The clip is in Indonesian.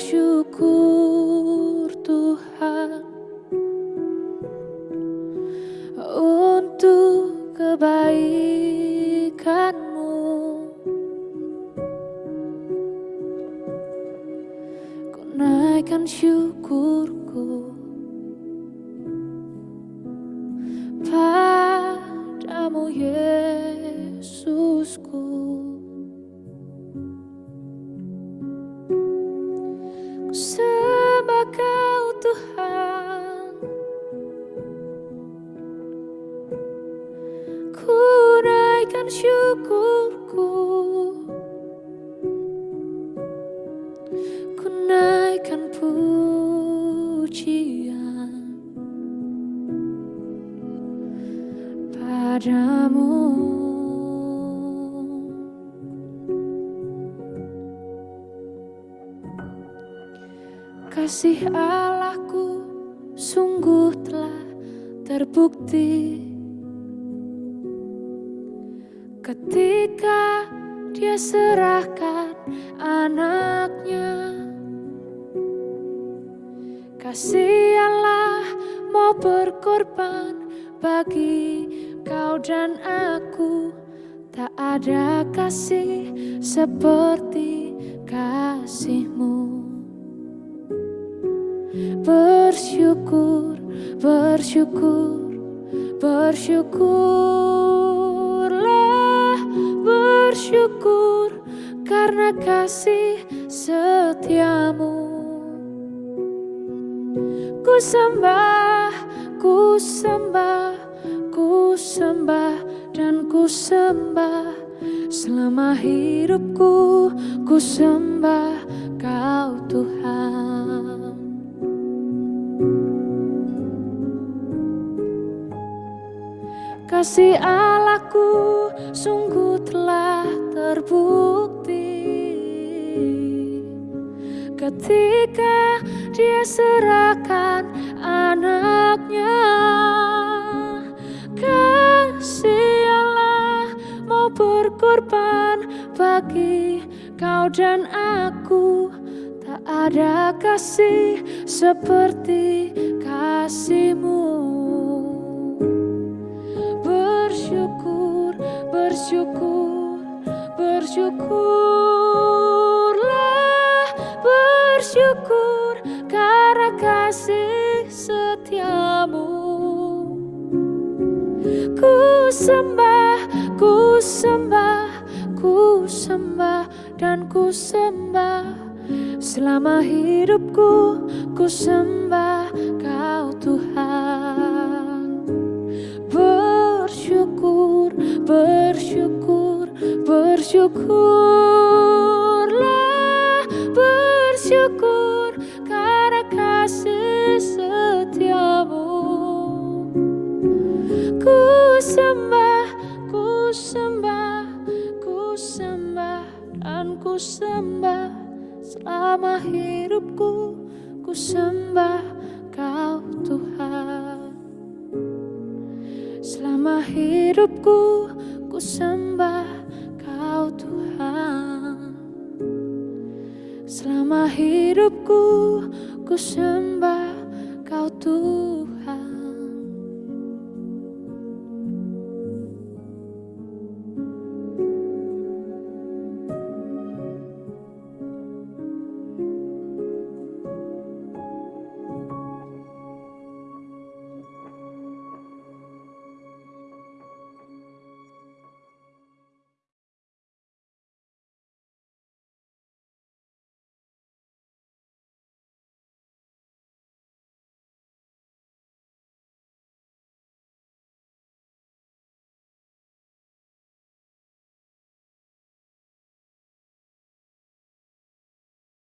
syukur Tuhan untuk kebaikanmu. Ku naikkan syukurku padamu Yesusku naikkan syukurku. Ku naikkan pujian Padamu. Kasih Allahku sungguh telah terbukti Ketika dia serahkan anaknya Kasih Allah mau berkorban bagi kau dan aku. Tak ada kasih seperti kasihmu. Bersyukur, bersyukur, bersyukurlah, bersyukur karena kasih setiamu. Ku sembah, ku sembah, ku sembah dan ku sembah selama hidupku ku sembah kau Tuhan. Kasih terbukti. Ketika dia serahkan anaknya Kasih Allah mau berkorban bagi kau dan aku. Tak ada kasih seperti kasihmu. Bersyukur, bersyukur, bersyukurlah, bersyukur karena kasih setiamu. Ku sembah, ku sembah, ku sembah dan ku sembah. Selama hidupku ku sembah kau Tuhan. Bersyukur, bersyukur, bersyukurlah, bersyukur karena kasih setiamu. Ku sembah, ku sembah, ku sembah dan ku sembah selama hidupku ku sembah kau Tuhan. Selama hidupku ku sembah kau Tuhan Selama hidupku ku sembah kau Tuhan